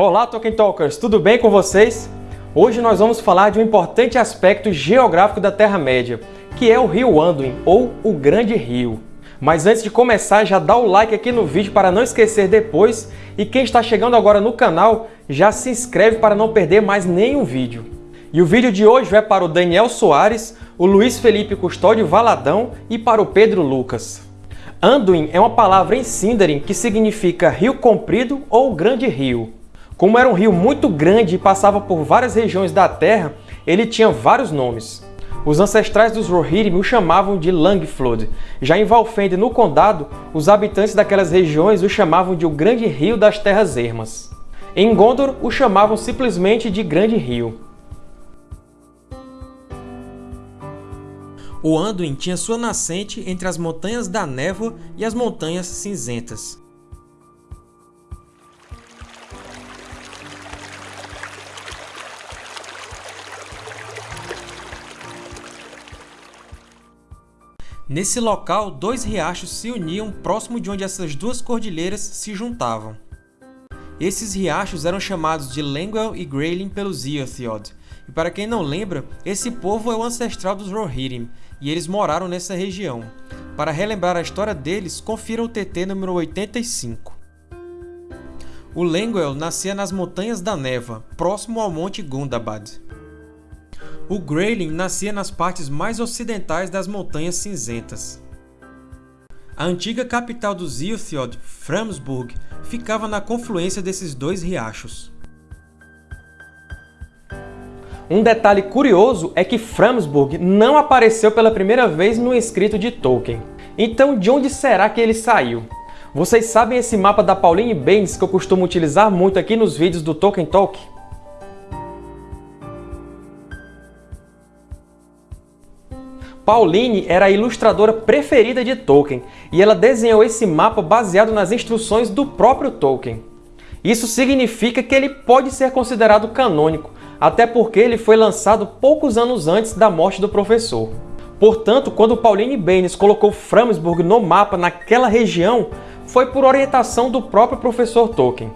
Olá, Tolkien Talkers! Tudo bem com vocês? Hoje nós vamos falar de um importante aspecto geográfico da Terra-média, que é o Rio Anduin, ou o Grande Rio. Mas antes de começar, já dá o like aqui no vídeo para não esquecer depois, e quem está chegando agora no canal, já se inscreve para não perder mais nenhum vídeo. E o vídeo de hoje vai para o Daniel Soares, o Luiz Felipe Custódio Valadão e para o Pedro Lucas. Anduin é uma palavra em Sindarin que significa rio comprido ou grande rio. Como era um rio muito grande e passava por várias regiões da Terra, ele tinha vários nomes. Os ancestrais dos Rohirrim o chamavam de Langflood. Já em Valfend, no Condado, os habitantes daquelas regiões o chamavam de o Grande Rio das Terras Ermas. Em Gondor, o chamavam simplesmente de Grande Rio. O Anduin tinha sua nascente entre as Montanhas da Névoa e as Montanhas Cinzentas. Nesse local, dois riachos se uniam próximo de onde essas duas cordilheiras se juntavam. Esses riachos eram chamados de Lengwell e Greylin pelos Eotheod, e para quem não lembra, esse povo é o ancestral dos Rohirrim, e eles moraram nessa região. Para relembrar a história deles, confira o TT número 85. O Lengwell nascia nas Montanhas da Neva, próximo ao Monte Gundabad. O Greylin nascia nas partes mais ocidentais das Montanhas Cinzentas. A antiga capital dos Ilthiod, Framsburg, ficava na confluência desses dois riachos. Um detalhe curioso é que Framsburg não apareceu pela primeira vez no escrito de Tolkien. Então, de onde será que ele saiu? Vocês sabem esse mapa da Pauline Baines que eu costumo utilizar muito aqui nos vídeos do Tolkien Talk? Pauline era a ilustradora preferida de Tolkien, e ela desenhou esse mapa baseado nas instruções do próprio Tolkien. Isso significa que ele pode ser considerado canônico, até porque ele foi lançado poucos anos antes da morte do professor. Portanto, quando Pauline Baynes colocou Framsburg no mapa naquela região, foi por orientação do próprio professor Tolkien.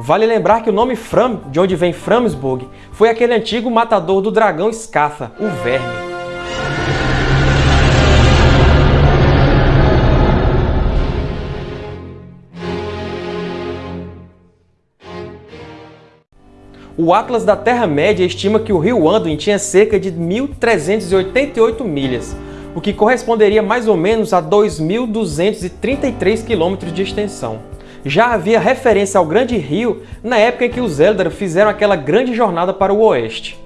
Vale lembrar que o nome Fram, de onde vem Framsburg, foi aquele antigo matador do dragão Scatha, o Verme. O Atlas da Terra-média estima que o rio Anduin tinha cerca de 1.388 milhas, o que corresponderia mais ou menos a 2.233 quilômetros de extensão já havia referência ao Grande Rio na época em que os Eldar fizeram aquela grande jornada para o oeste.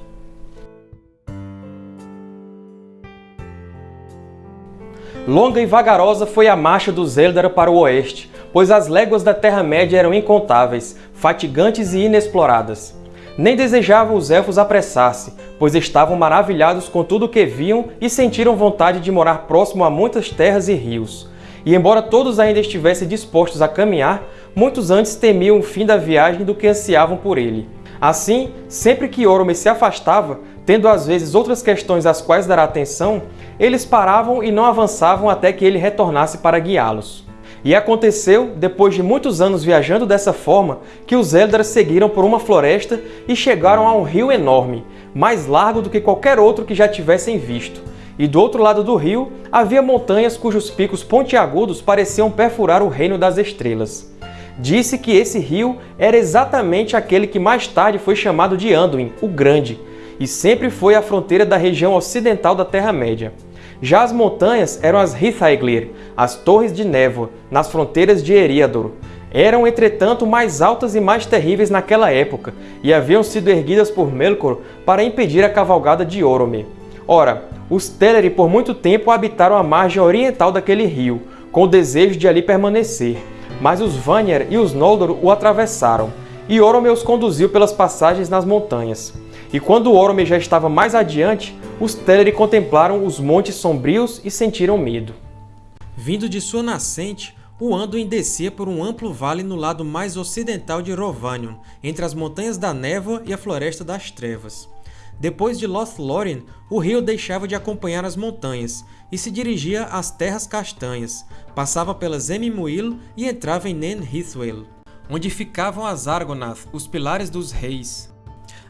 Longa e vagarosa foi a marcha dos Eldar para o oeste, pois as léguas da Terra-média eram incontáveis, fatigantes e inexploradas. Nem desejavam os Elfos apressar-se, pois estavam maravilhados com tudo o que viam e sentiram vontade de morar próximo a muitas terras e rios, e embora todos ainda estivessem dispostos a caminhar, muitos antes temiam o fim da viagem do que ansiavam por ele. Assim, sempre que Orome se afastava, tendo às vezes outras questões às quais dar atenção, eles paravam e não avançavam até que ele retornasse para guiá-los. E aconteceu, depois de muitos anos viajando dessa forma, que os Eldar seguiram por uma floresta e chegaram a um rio enorme, mais largo do que qualquer outro que já tivessem visto, e do outro lado do rio havia montanhas cujos picos pontiagudos pareciam perfurar o reino das estrelas. Disse que esse rio era exatamente aquele que mais tarde foi chamado de Anduin, o Grande, e sempre foi a fronteira da região ocidental da Terra-média. Já as montanhas eram as Hithaeglir, as Torres de Névoa, nas fronteiras de Eriador. Eram, entretanto, mais altas e mais terríveis naquela época, e haviam sido erguidas por Melkor para impedir a cavalgada de Orome. Ora, os Teleri por muito tempo habitaram a margem oriental daquele rio, com o desejo de ali permanecer, mas os Vanir e os Noldor o atravessaram, e Orome os conduziu pelas passagens nas montanhas. E quando Orome já estava mais adiante, os Teleri contemplaram os montes sombrios e sentiram medo. Vindo de sua nascente, o Anduin descia por um amplo vale no lado mais ocidental de Rovanion, entre as Montanhas da Névoa e a Floresta das Trevas. Depois de Lothlórien, o rio deixava de acompanhar as montanhas e se dirigia às Terras Castanhas, passava pelas Emmuil e entrava em Nen Hithwel, onde ficavam as Argonath, os Pilares dos Reis,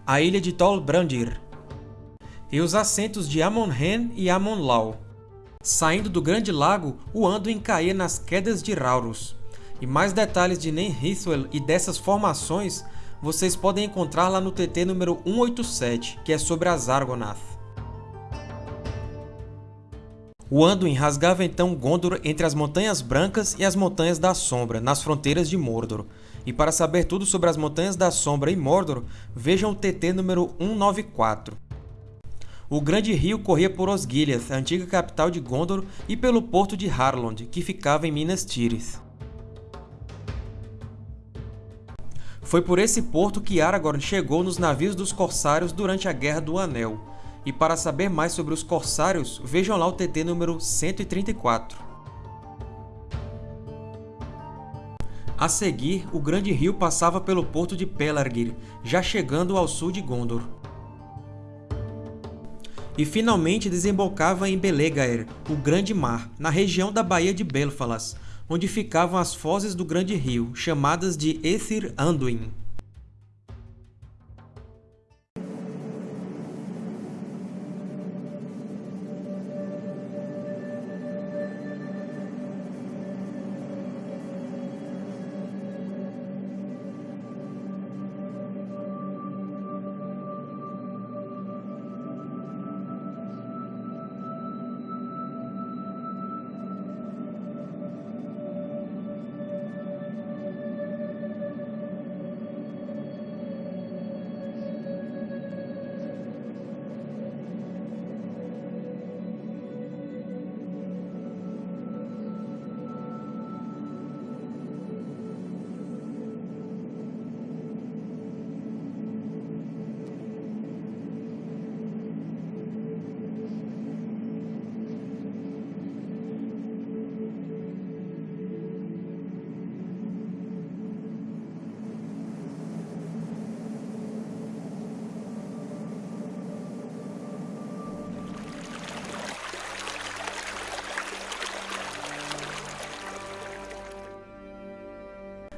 a ilha de Tol Brandir, e os assentos de Amon-Hen e Amon-Lau. Saindo do Grande Lago, o Anduin caía nas Quedas de Raurus. E mais detalhes de Nen Hithwel e dessas formações vocês podem encontrar lá no TT número 187, que é sobre as Argonath. O Anduin rasgava então Gondor entre as Montanhas Brancas e as Montanhas da Sombra, nas fronteiras de Mordor. E para saber tudo sobre as Montanhas da Sombra e Mordor, vejam o TT número 194. O grande rio corria por Osgiliath, a antiga capital de Gondor, e pelo porto de Harlond, que ficava em Minas Tirith. Foi por esse porto que Aragorn chegou nos navios dos Corsários durante a Guerra do Anel. E para saber mais sobre os Corsários, vejam lá o TT número 134. A seguir, o grande rio passava pelo porto de Pelargir, já chegando ao sul de Gondor. E finalmente desembocava em Belegaer, o Grande Mar, na região da Baía de Belfalas, onde ficavam as fozes do grande rio, chamadas de Ethir Anduin.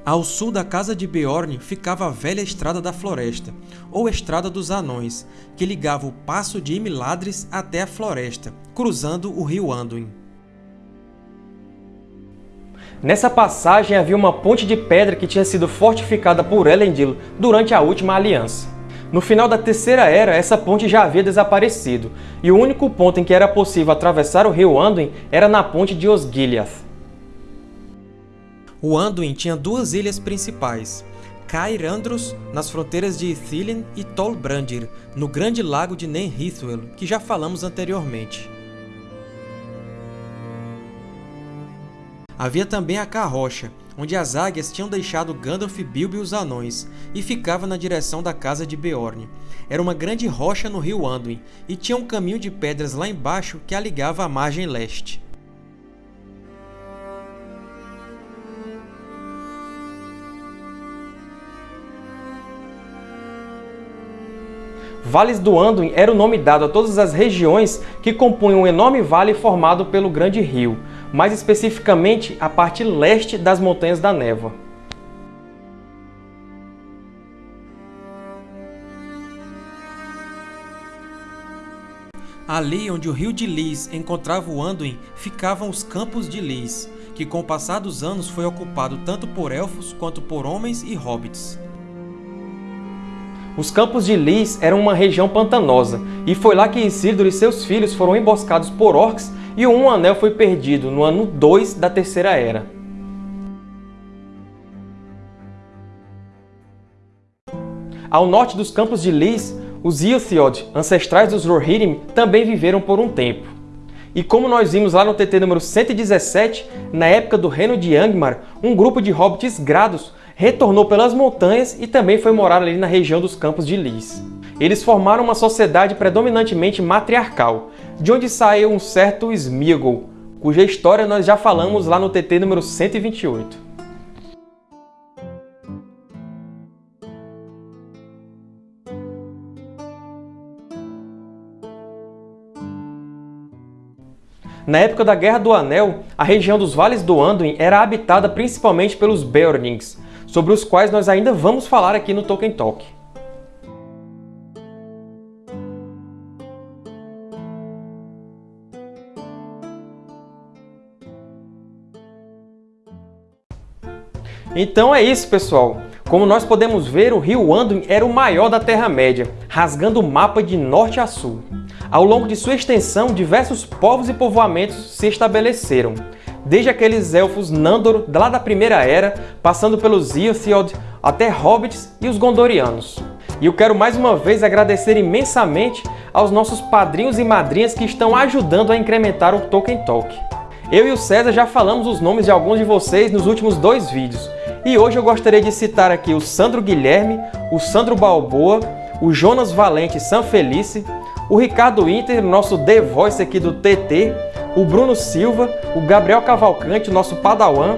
Ao sul da casa de Beorn ficava a velha Estrada da Floresta, ou Estrada dos Anões, que ligava o Passo de Imiladres até a floresta, cruzando o rio Anduin. Nessa passagem havia uma ponte de pedra que tinha sido fortificada por Elendil durante a Última Aliança. No final da Terceira Era, essa ponte já havia desaparecido, e o único ponto em que era possível atravessar o rio Anduin era na ponte de Osgiliath. O Anduin tinha duas ilhas principais, Cair Andros, nas fronteiras de Ithilien, e Tol Brandir, no grande lago de Nen Hithwel, que já falamos anteriormente. Havia também a Carrocha, onde as águias tinham deixado Gandalf, Bilbo e os anões, e ficava na direção da casa de Beorn. Era uma grande rocha no rio Anduin, e tinha um caminho de pedras lá embaixo que a ligava à margem leste. Vales do Anduin era o nome dado a todas as regiões que compunham um enorme vale formado pelo Grande Rio, mais especificamente a parte leste das Montanhas da Névoa. Ali onde o rio de Lis encontrava o Anduin, ficavam os Campos de Lis, que com o passar dos anos foi ocupado tanto por elfos quanto por homens e hobbits. Os campos de Lis eram uma região pantanosa, e foi lá que Isildur e seus filhos foram emboscados por orcs e Um Anel foi perdido no ano 2 da Terceira Era. Ao norte dos campos de Lis, os Ilthiod, ancestrais dos Rohirrim, também viveram por um tempo. E como nós vimos lá no TT número 117, na época do reino de Angmar, um grupo de hobbits grados retornou pelas montanhas e também foi morar ali na região dos Campos de Lis. Eles formaram uma sociedade predominantemente matriarcal, de onde saiu um certo Smigol, cuja história nós já falamos lá no TT número 128. Na época da Guerra do Anel, a região dos Vales do Anduin era habitada principalmente pelos Beornings, sobre os quais nós ainda vamos falar aqui no Tolkien Talk. Então é isso, pessoal! Como nós podemos ver, o rio Anduin era o maior da Terra-média, rasgando o mapa de norte a sul. Ao longo de sua extensão, diversos povos e povoamentos se estabeleceram, desde aqueles elfos Nandor lá da Primeira Era, passando pelos Iotheod, até hobbits e os Gondorianos. E eu quero mais uma vez agradecer imensamente aos nossos padrinhos e madrinhas que estão ajudando a incrementar o Tolkien Talk. Eu e o César já falamos os nomes de alguns de vocês nos últimos dois vídeos, e hoje eu gostaria de citar aqui o Sandro Guilherme, o Sandro Balboa, o Jonas Valente Sanfelice, o Ricardo Inter, nosso The Voice aqui do TT, o Bruno Silva, o Gabriel Cavalcante, nosso Padawan,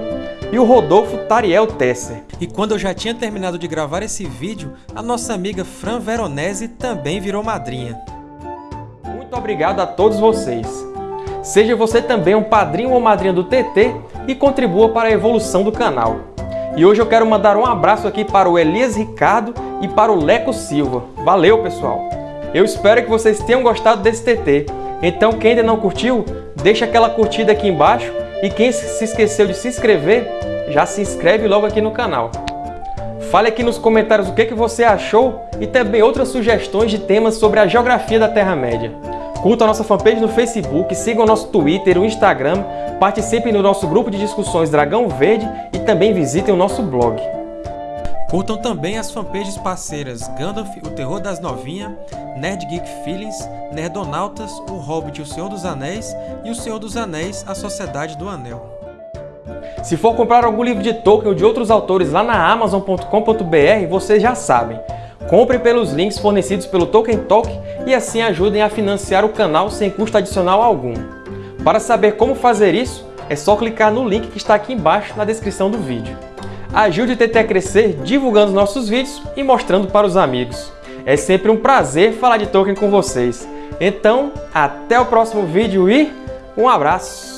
e o Rodolfo Tariel Tesser. E quando eu já tinha terminado de gravar esse vídeo, a nossa amiga Fran Veronese também virou madrinha. Muito obrigado a todos vocês! Seja você também um padrinho ou madrinha do TT e contribua para a evolução do canal. E hoje eu quero mandar um abraço aqui para o Elias Ricardo e para o Leco Silva. Valeu, pessoal! Eu espero que vocês tenham gostado desse TT. Então, quem ainda não curtiu, deixa aquela curtida aqui embaixo e quem se esqueceu de se inscrever, já se inscreve logo aqui no canal. Fale aqui nos comentários o que você achou e também outras sugestões de temas sobre a geografia da Terra-média. Curta a nossa fanpage no Facebook, siga o nosso Twitter, o Instagram, participem do nosso grupo de discussões Dragão Verde e também visitem o nosso blog. Curtam também as fanpages parceiras Gandalf, o Terror das Novinhas, Nerd Geek Feelings, Nerdonautas, o Hobbit, o Senhor dos Anéis e o Senhor dos Anéis, a Sociedade do Anel. Se for comprar algum livro de Tolkien ou de outros autores lá na Amazon.com.br, vocês já sabem. Compre pelos links fornecidos pelo Tolkien Talk e assim ajudem a financiar o canal sem custo adicional algum. Para saber como fazer isso, é só clicar no link que está aqui embaixo na descrição do vídeo. Ajude o TT a crescer divulgando nossos vídeos e mostrando para os amigos. É sempre um prazer falar de Tolkien com vocês. Então, até o próximo vídeo e um abraço!